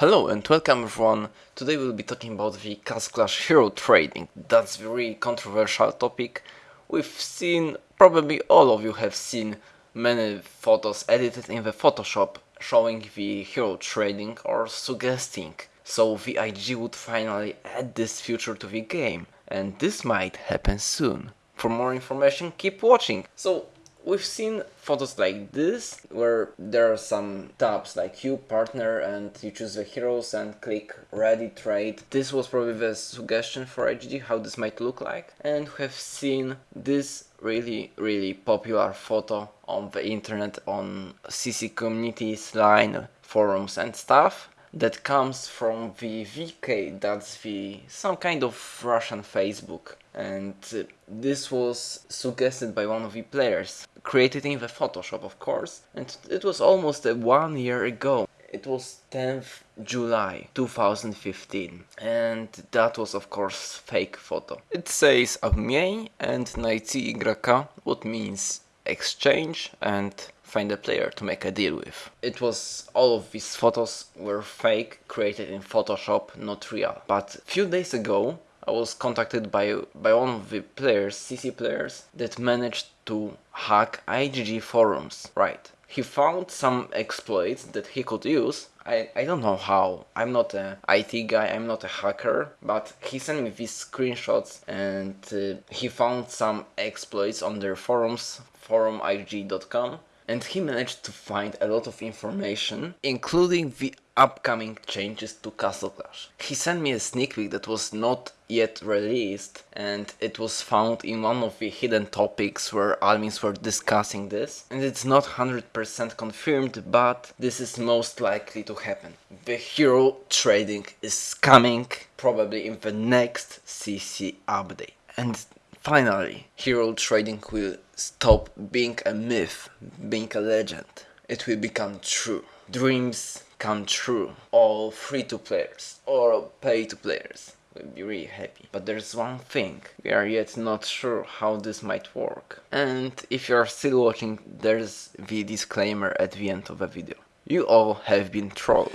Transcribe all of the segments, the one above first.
Hello and welcome everyone. Today we'll be talking about the Castle Clash hero trading. That's a very controversial topic. We've seen, probably all of you have seen many photos edited in the Photoshop showing the hero trading or suggesting. So IGG would finally add this feature to the game and this might happen soon. For more information keep watching. So We've seen photos like this, where there are some tabs like you, partner, and you choose the heroes and click ready trade. This was probably the suggestion for HG, how this might look like. And we have seen this really, really popular photo on the internet, on CC communities, line, forums and stuff that comes from the VK, that's the some kind of Russian Facebook and uh, this was suggested by one of the players, created in the Photoshop of course, and it was almost a one year ago. It was 10th July 2015 and that was of course fake photo. It says обмен and найти игрока, what means exchange and find a player to make a deal with. It was all of these photos were fake, created in Photoshop, not real. But few days ago I was contacted by, by one of the players, CC players, that managed to hack IGG forums. Right. He found some exploits that he could use. I, I don't know how. I'm not a IT guy, I'm not a hacker, but he sent me these screenshots and uh, he found some exploits on their forums, forumig.com and he managed to find a lot of information, including the upcoming changes to Castle Clash. He sent me a sneak peek that was not yet released and it was found in one of the hidden topics where admins were discussing this and it's not 100% confirmed but this is most likely to happen. The hero trading is coming probably in the next CC update and Finally, hero trading will stop being a myth, being a legend. It will become true. Dreams come true. All free-to-players or pay-to-players will be really happy. But there's one thing, we are yet not sure how this might work. And if you are still watching, there's the disclaimer at the end of the video. You all have been trolled.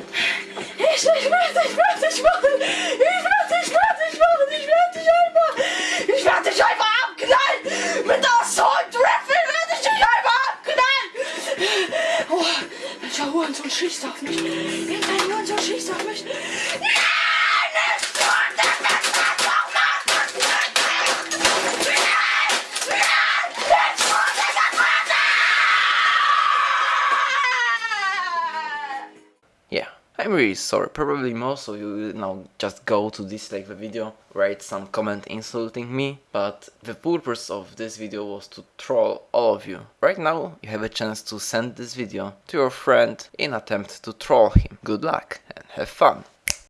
so ein Schiss auf mich. I'm really sorry, probably most of you will now just go to dislike the video, write some comment insulting me, but the purpose of this video was to troll all of you. Right now you have a chance to send this video to your friend in attempt to troll him. Good luck and have fun!